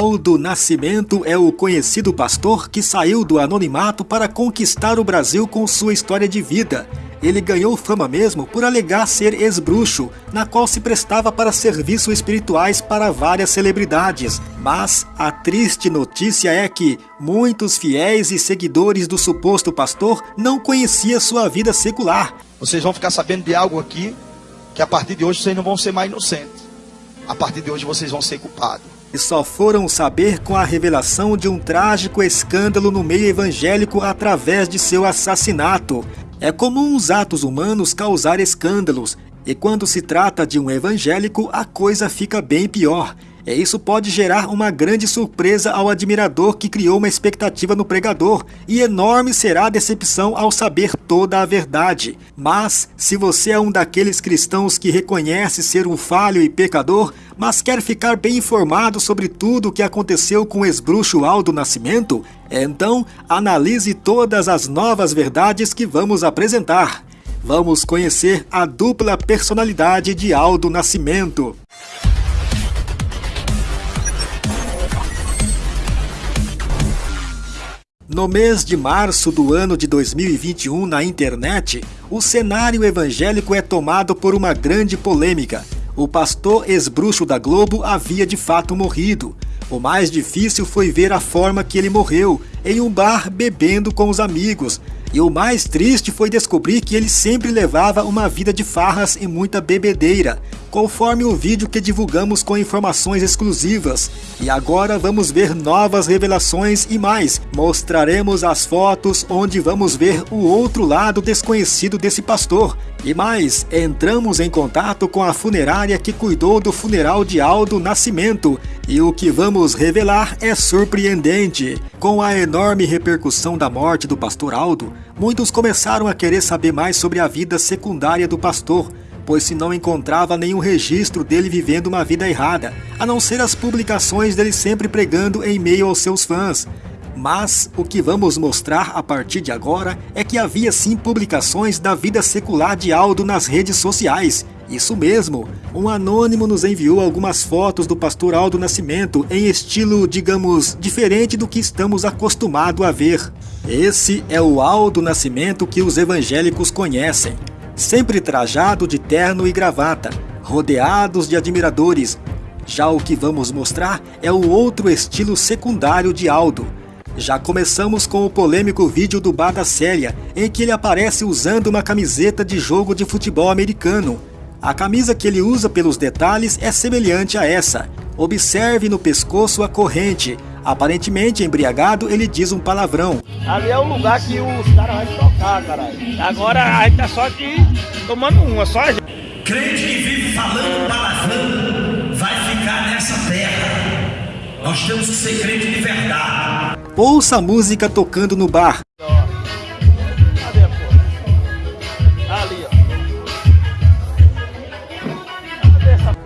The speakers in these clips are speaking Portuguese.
Aldo Nascimento é o conhecido pastor que saiu do anonimato para conquistar o Brasil com sua história de vida. Ele ganhou fama mesmo por alegar ser ex-bruxo, na qual se prestava para serviços espirituais para várias celebridades. Mas a triste notícia é que muitos fiéis e seguidores do suposto pastor não conheciam sua vida secular. Vocês vão ficar sabendo de algo aqui que a partir de hoje vocês não vão ser mais inocentes. A partir de hoje vocês vão ser culpados e só foram saber com a revelação de um trágico escândalo no meio evangélico através de seu assassinato. É comum os atos humanos causar escândalos, e quando se trata de um evangélico, a coisa fica bem pior. E isso pode gerar uma grande surpresa ao admirador que criou uma expectativa no pregador, e enorme será a decepção ao saber toda a verdade. Mas, se você é um daqueles cristãos que reconhece ser um falho e pecador, mas quer ficar bem informado sobre tudo o que aconteceu com o ex-bruxo Aldo Nascimento, então analise todas as novas verdades que vamos apresentar. Vamos conhecer a dupla personalidade de Aldo Nascimento. No mês de março do ano de 2021, na internet, o cenário evangélico é tomado por uma grande polêmica. O pastor ex-bruxo da Globo havia de fato morrido. O mais difícil foi ver a forma que ele morreu, em um bar bebendo com os amigos, e o mais triste foi descobrir que ele sempre levava uma vida de farras e muita bebedeira, conforme o vídeo que divulgamos com informações exclusivas. E agora vamos ver novas revelações e mais. Mostraremos as fotos onde vamos ver o outro lado desconhecido desse pastor. E mais, entramos em contato com a funerária que cuidou do funeral de Aldo Nascimento. E o que vamos revelar é surpreendente. Com a enorme repercussão da morte do pastor Aldo, muitos começaram a querer saber mais sobre a vida secundária do pastor, pois se não encontrava nenhum registro dele vivendo uma vida errada, a não ser as publicações dele sempre pregando em meio aos seus fãs. Mas o que vamos mostrar a partir de agora é que havia sim publicações da vida secular de Aldo nas redes sociais. Isso mesmo, um anônimo nos enviou algumas fotos do pastor Aldo Nascimento em estilo, digamos, diferente do que estamos acostumados a ver. Esse é o Aldo Nascimento que os evangélicos conhecem. Sempre trajado de terno e gravata, rodeados de admiradores. Já o que vamos mostrar é o outro estilo secundário de Aldo. Já começamos com o polêmico vídeo do Bar Célia, em que ele aparece usando uma camiseta de jogo de futebol americano. A camisa que ele usa pelos detalhes é semelhante a essa. Observe no pescoço a corrente, Aparentemente, embriagado, ele diz um palavrão. Ali é o lugar que os caras vão tocar, caralho. Agora a gente tá só aqui tomando uma, só a gente. Crente que vive falando palavrão vai ficar nessa terra. Nós temos que ser crente de verdade. Ouça a música tocando no bar.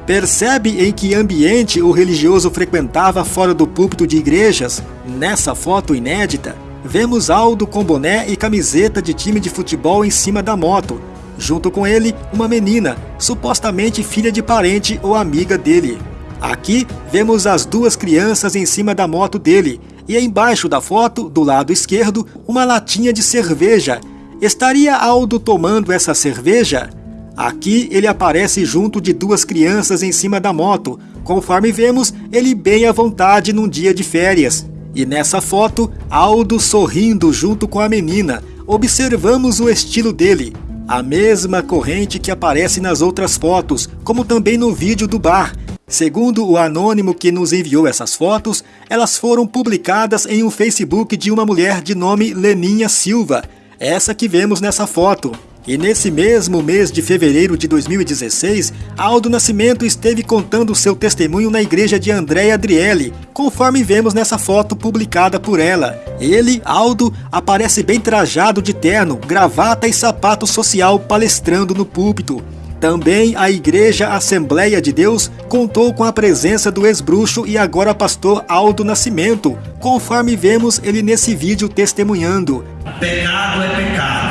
Percebe em que ambiente o religioso frequentava fora do púlpito de igrejas? Nessa foto inédita, vemos Aldo com boné e camiseta de time de futebol em cima da moto. Junto com ele, uma menina, supostamente filha de parente ou amiga dele. Aqui, vemos as duas crianças em cima da moto dele, e embaixo da foto, do lado esquerdo, uma latinha de cerveja. Estaria Aldo tomando essa cerveja? Aqui ele aparece junto de duas crianças em cima da moto, conforme vemos ele bem à vontade num dia de férias. E nessa foto, Aldo sorrindo junto com a menina. Observamos o estilo dele, a mesma corrente que aparece nas outras fotos, como também no vídeo do bar. Segundo o anônimo que nos enviou essas fotos, elas foram publicadas em um Facebook de uma mulher de nome Leninha Silva, essa que vemos nessa foto. E nesse mesmo mês de fevereiro de 2016, Aldo Nascimento esteve contando seu testemunho na igreja de Andréa Adriele, conforme vemos nessa foto publicada por ela. Ele, Aldo, aparece bem trajado de terno, gravata e sapato social palestrando no púlpito. Também a Igreja Assembleia de Deus contou com a presença do ex-bruxo e agora pastor Aldo Nascimento, conforme vemos ele nesse vídeo testemunhando. Pecado é pecado.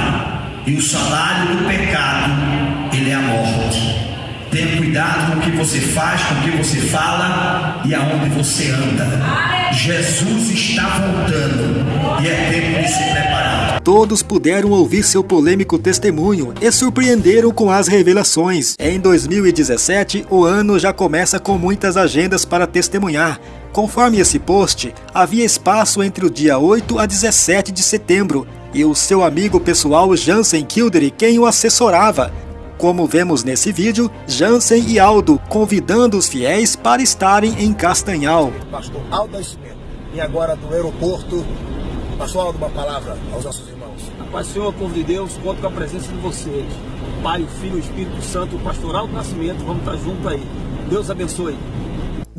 E o salário do pecado, ele é a morte. Tenha Cuidado com o que você faz, com o que você fala e aonde você anda. Jesus está voltando e é tempo de se preparar. Todos puderam ouvir seu polêmico testemunho e surpreenderam com as revelações. Em 2017, o ano já começa com muitas agendas para testemunhar. Conforme esse post, havia espaço entre o dia 8 a 17 de setembro e o seu amigo pessoal Jansen Kildare quem o assessorava. Como vemos nesse vídeo, Jansen e Aldo convidando os fiéis para estarem em Castanhal. Pastor Aldo Nascimento. E agora do aeroporto, Pastor Aldo, uma palavra aos nossos irmãos. A paz do Senhor, povo de Deus, conto com a presença de vocês. O Pai, o Filho, o Espírito Santo, o Pastor Aldo Nascimento, vamos estar juntos aí. Deus abençoe.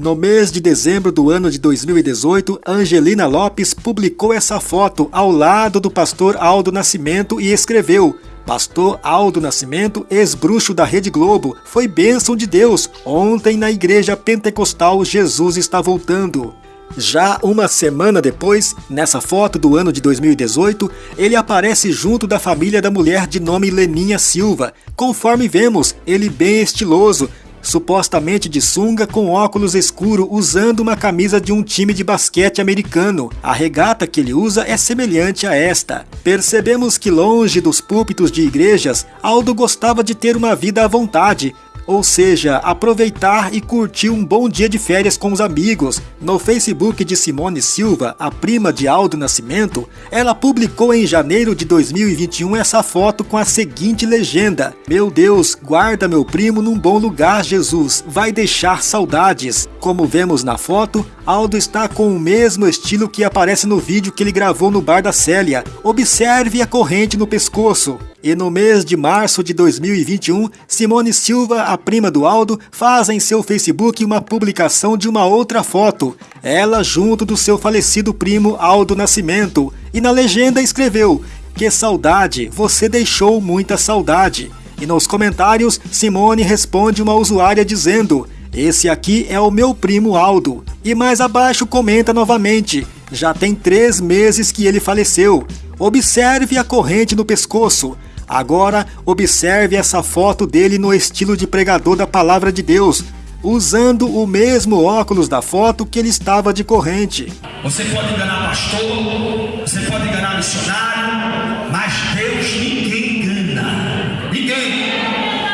No mês de dezembro do ano de 2018, Angelina Lopes publicou essa foto ao lado do pastor Aldo Nascimento e escreveu: Pastor Aldo Nascimento, ex-bruxo da Rede Globo, foi bênção de Deus. Ontem na igreja pentecostal Jesus está voltando. Já uma semana depois, nessa foto do ano de 2018, ele aparece junto da família da mulher de nome Leninha Silva. Conforme vemos, ele bem estiloso, supostamente de sunga com óculos escuro, usando uma camisa de um time de basquete americano. A regata que ele usa é semelhante a esta. Percebemos que longe dos púlpitos de igrejas, Aldo gostava de ter uma vida à vontade, ou seja, aproveitar e curtir um bom dia de férias com os amigos. No Facebook de Simone Silva, a prima de Aldo Nascimento, ela publicou em janeiro de 2021 essa foto com a seguinte legenda: Meu Deus, guarda meu primo num bom lugar, Jesus, vai deixar saudades. Como vemos na foto, Aldo está com o mesmo estilo que aparece no vídeo que ele gravou no bar da Célia. Observe a corrente no pescoço. E no mês de março de 2021, Simone Silva, a prima do Aldo, faz em seu Facebook uma publicação de uma outra foto, ela junto do seu falecido primo Aldo Nascimento, e na legenda escreveu: Que saudade, você deixou muita saudade. E nos comentários, Simone responde uma usuária dizendo: Esse aqui é o meu primo Aldo. E mais abaixo comenta novamente: Já tem três meses que ele faleceu. Observe a corrente no pescoço. Agora, observe essa foto dele no estilo de pregador da palavra de Deus, usando o mesmo óculos da foto que ele estava de corrente. Você pode enganar pastor, você pode enganar missionário, mas Deus ninguém engana. Ninguém.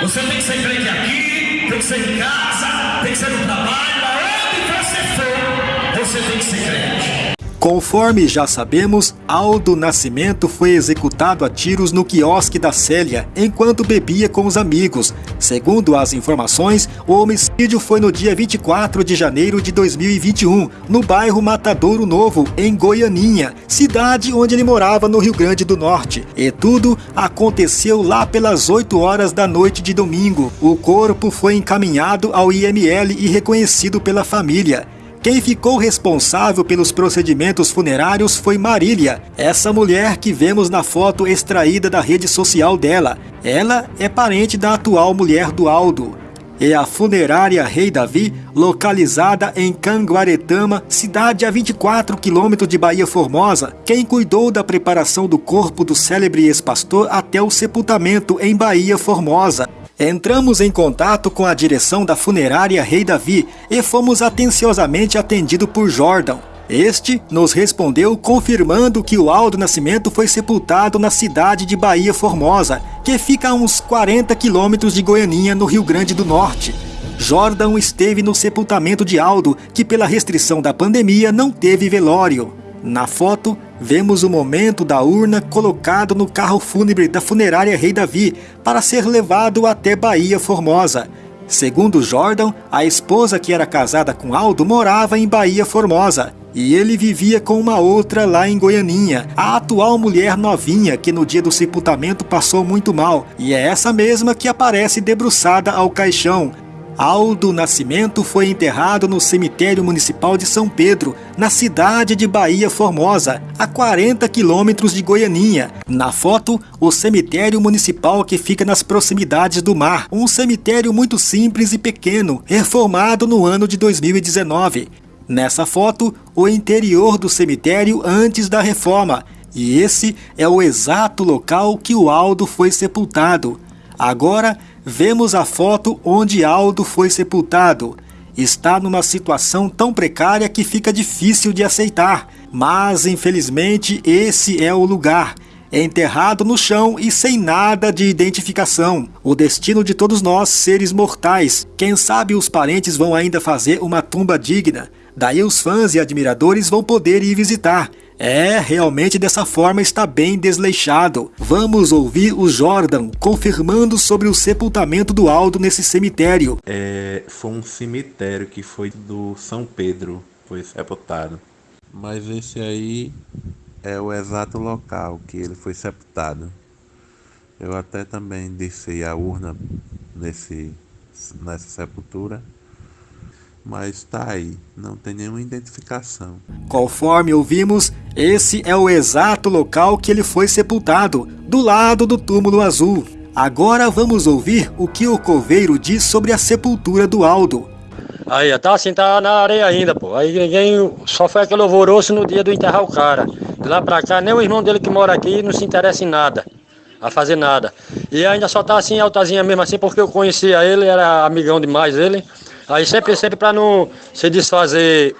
Você tem que ser crente aqui, tem que ser em casa, tem que ser no trabalho, aonde você for, você tem que ser crente. Conforme já sabemos, Aldo Nascimento foi executado a tiros no quiosque da Célia enquanto bebia com os amigos. Segundo as informações, o homicídio foi no dia 24 de janeiro de 2021, no bairro Matadouro Novo, em Goianinha, cidade onde ele morava no Rio Grande do Norte. E tudo aconteceu lá pelas 8 horas da noite de domingo. O corpo foi encaminhado ao IML e reconhecido pela família. Quem ficou responsável pelos procedimentos funerários foi Marília, essa mulher que vemos na foto extraída da rede social dela. Ela é parente da atual mulher do Aldo. É a funerária Rei Davi, localizada em Canguaretama, cidade a 24 quilômetros de Bahia Formosa, quem cuidou da preparação do corpo do célebre ex-pastor até o sepultamento em Bahia Formosa. Entramos em contato com a direção da funerária Rei Davi e fomos atenciosamente atendidos por Jordan. Este nos respondeu confirmando que o Aldo Nascimento foi sepultado na cidade de Bahia Formosa, que fica a uns 40 quilômetros de Goianinha, no Rio Grande do Norte. Jordan esteve no sepultamento de Aldo, que pela restrição da pandemia não teve velório. Na foto, vemos o momento da urna colocado no carro fúnebre da funerária Rei Davi para ser levado até Bahia Formosa. Segundo Jordan, a esposa que era casada com Aldo morava em Bahia Formosa e ele vivia com uma outra lá em Goianinha, a atual mulher novinha que no dia do sepultamento passou muito mal, e é essa mesma que aparece debruçada ao caixão, Aldo Nascimento foi enterrado no cemitério municipal de São Pedro, na cidade de Bahia Formosa, a 40 quilômetros de Goianinha. Na foto, o cemitério municipal que fica nas proximidades do mar, um cemitério muito simples e pequeno, reformado no ano de 2019. Nessa foto, o interior do cemitério antes da reforma, e esse é o exato local que o Aldo foi sepultado. Agora, vemos a foto onde Aldo foi sepultado. Está numa situação tão precária que fica difícil de aceitar, mas infelizmente esse é o lugar enterrado no chão e sem nada de identificação. O destino de todos nós, seres mortais. Quem sabe os parentes vão ainda fazer uma tumba digna. Daí os fãs e admiradores vão poder ir visitar. É, realmente dessa forma está bem desleixado. Vamos ouvir o Jordan confirmando sobre o sepultamento do Aldo nesse cemitério. É, foi um cemitério que foi do São Pedro, foi sepultado. Mas esse aí é o exato local que ele foi sepultado. Eu até também desci a urna nesse, nessa sepultura, mas está aí, não tem nenhuma identificação. Conforme ouvimos, esse é o exato local que ele foi sepultado, do lado do túmulo azul. Agora vamos ouvir o que o coveiro diz sobre a sepultura do Aldo. Aí, tá assim, tá na areia ainda, pô. Aí ninguém. Só foi aquele alvoroço no dia do enterrar o cara. De lá pra cá, nem o irmão dele que mora aqui não se interessa em nada. A fazer nada. E ainda só tá assim, altazinha mesmo assim, porque eu conhecia ele, era amigão demais ele. Aí sempre, sempre pra não se desfazer.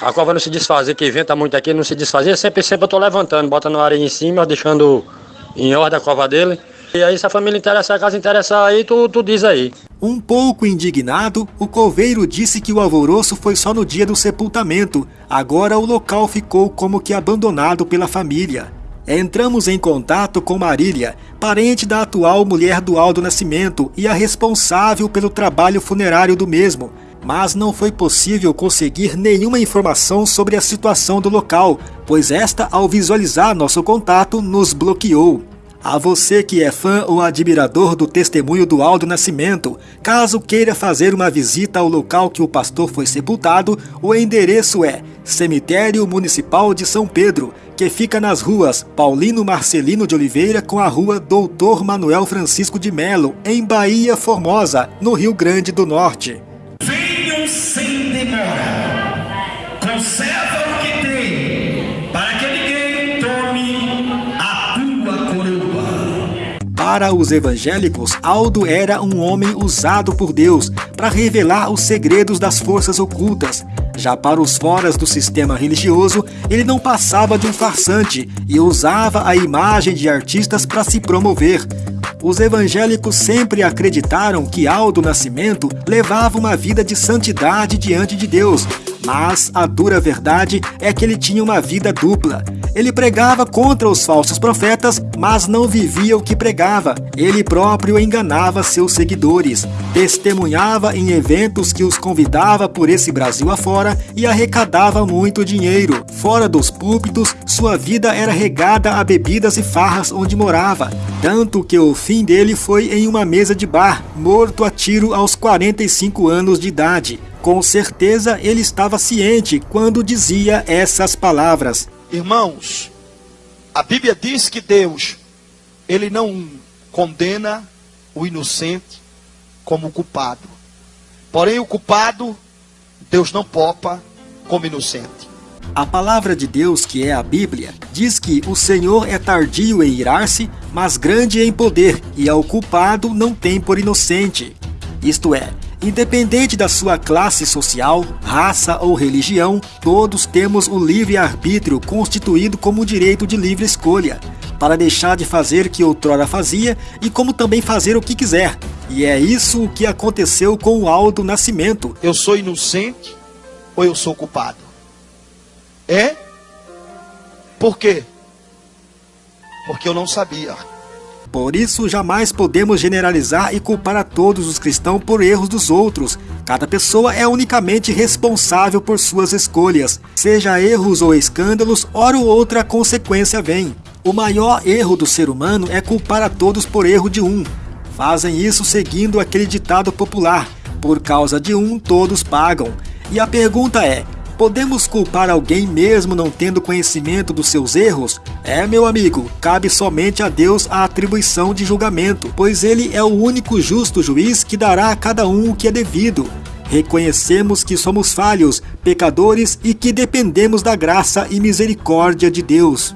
A cova não se desfazer, que venta muito aqui, não se desfazer, sempre, sempre eu tô levantando, botando a areia em cima, deixando em ordem a cova dele. E aí, se a família interessa, a casa interessa aí, tu, tu diz aí. Um pouco indignado, o coveiro disse que o alvoroço foi só no dia do sepultamento. Agora o local ficou como que abandonado pela família. Entramos em contato com Marília, parente da atual mulher do Aldo Nascimento e a responsável pelo trabalho funerário do mesmo, mas não foi possível conseguir nenhuma informação sobre a situação do local, pois esta, ao visualizar nosso contato, nos bloqueou. A você que é fã ou admirador do testemunho do Aldo Nascimento, caso queira fazer uma visita ao local que o pastor foi sepultado, o endereço é Cemitério Municipal de São Pedro, que fica nas ruas Paulino Marcelino de Oliveira com a rua Doutor Manuel Francisco de Melo, em Bahia Formosa, no Rio Grande do Norte. Venham sem demora. Conserva o que tem, para que ninguém tome a tua coroa. Para os evangélicos, Aldo era um homem usado por Deus para revelar os segredos das forças ocultas. Já para os foras do sistema religioso, ele não passava de um farsante e usava a imagem de artistas para se promover. Os evangélicos sempre acreditaram que Aldo Nascimento levava uma vida de santidade diante de Deus, mas a dura verdade é que ele tinha uma vida dupla. Ele pregava contra os falsos profetas, mas não vivia o que pregava. Ele próprio enganava seus seguidores, testemunhava em eventos que os convidava por esse Brasil afora e arrecadava muito dinheiro. Fora dos púlpitos, sua vida era regada a bebidas e farras onde morava, tanto que o fim dele foi em uma mesa de bar, morto a tiro aos 45 anos de idade. Com certeza ele estava ciente quando dizia essas palavras. Irmãos, a Bíblia diz que Deus, ele não condena o inocente como culpado. Porém, o culpado, Deus não popa como inocente. A palavra de Deus, que é a Bíblia, diz que o Senhor é tardio em irar-se, mas grande em poder, e ao culpado não tem por inocente. Isto é, Independente da sua classe social, raça ou religião, todos temos o livre-arbítrio constituído como o direito de livre escolha, para deixar de fazer o que outrora fazia e como também fazer o que quiser. E é isso o que aconteceu com o Aldo Nascimento. Eu sou inocente ou eu sou culpado? É? Por quê? Porque eu não sabia. Por isso, jamais podemos generalizar e culpar a todos os cristãos por erros dos outros. Cada pessoa é unicamente responsável por suas escolhas. Seja erros ou escândalos, hora ou outra consequência vem. O maior erro do ser humano é culpar a todos por erro de um. Fazem isso seguindo aquele ditado popular: por causa de um, todos pagam. E a pergunta é: Podemos culpar alguém mesmo não tendo conhecimento dos seus erros? É, meu amigo, cabe somente a Deus a atribuição de julgamento, pois Ele é o único justo juiz que dará a cada um o que é devido. Reconhecemos que somos falhos, pecadores e que dependemos da graça e misericórdia de Deus.